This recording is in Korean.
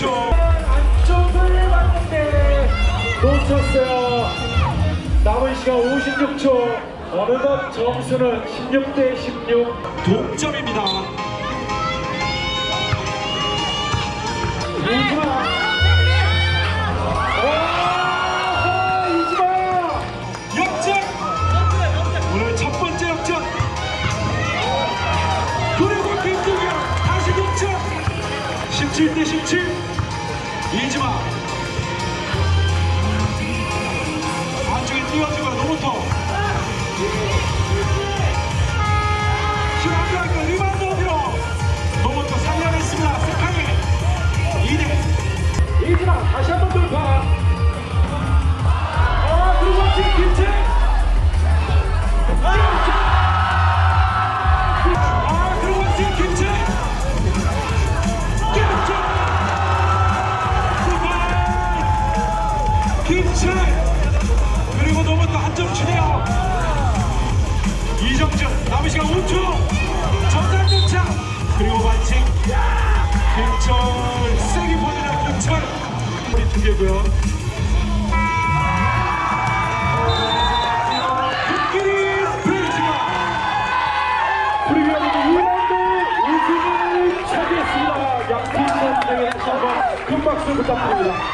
그렇죠. 안쪽을 봤는데 놓쳤어요. 남은 시간 56초. 어느덧 점수는 16대 16. 동점입니다. 이지마. 실제 실제 17대 17 이지마. 안쪽에 띄워주고 로보토 그리고 로버트 한점 추네요. 이정준 남은 시간 5초. 전장 등장. 그리고 반칙 김철 세게 보내는 김철. 우리 두 개고요. 코끼리 스페이지마 프리미어리그 2라운드 우승을 차지했습니다. 양팀 선수에게 다시 한번 큰 박수 부탁드립니다.